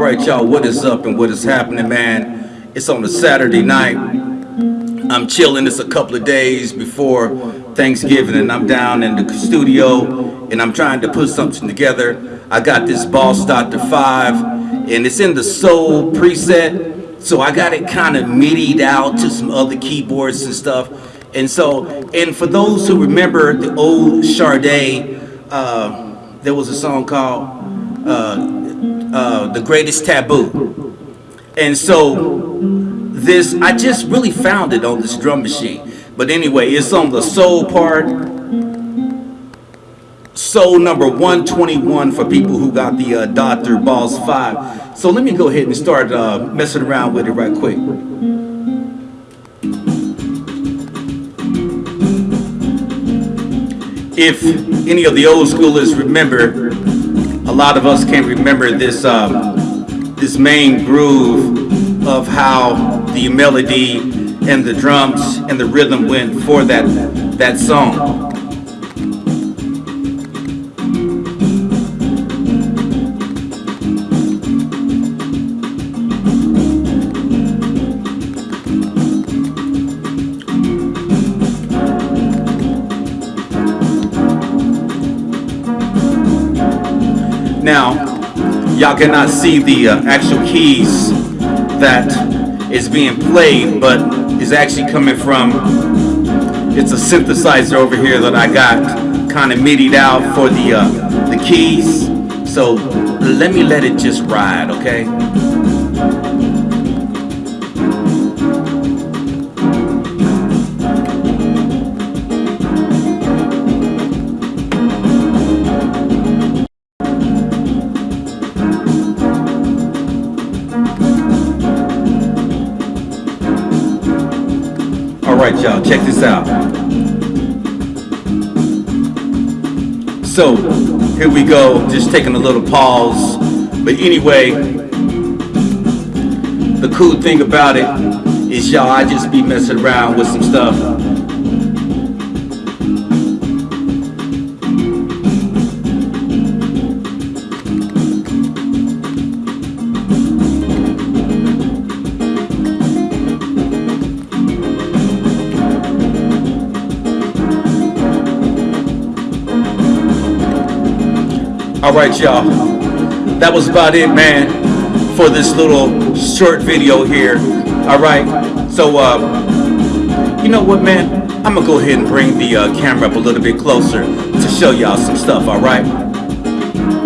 All right, y'all, what is up and what is happening, man? It's on a Saturday night. I'm chilling. It's a couple of days before Thanksgiving, and I'm down in the studio and I'm trying to put something together. I got this Boss Dr. 5, and it's in the Soul preset. So I got it kind of midied out to some other keyboards and stuff. And so, and for those who remember the old Sade, uh, there was a song called uh, uh, The Greatest Taboo. And so this, I just really found it on this drum machine. But anyway, it's on the soul part. Soul number 121 for people who got the uh, Dr. Boss 5. So let me go ahead and start uh, messing around with it right quick. If any of the old schoolers remember, lot of us can remember this um, this main groove of how the melody and the drums and the rhythm went for that that song. Now, y'all cannot see the uh, actual keys that is being played, but is actually coming from, it's a synthesizer over here that I got kind of midied out for the, uh, the keys. So let me let it just ride, okay? Right, y'all, check this out. So, here we go, just taking a little pause. But anyway, the cool thing about it is y'all, I just be messing around with some stuff All right, y'all. That was about it, man, for this little short video here. All right. So, uh, you know what, man? I'm going to go ahead and bring the uh, camera up a little bit closer to show y'all some stuff, all right?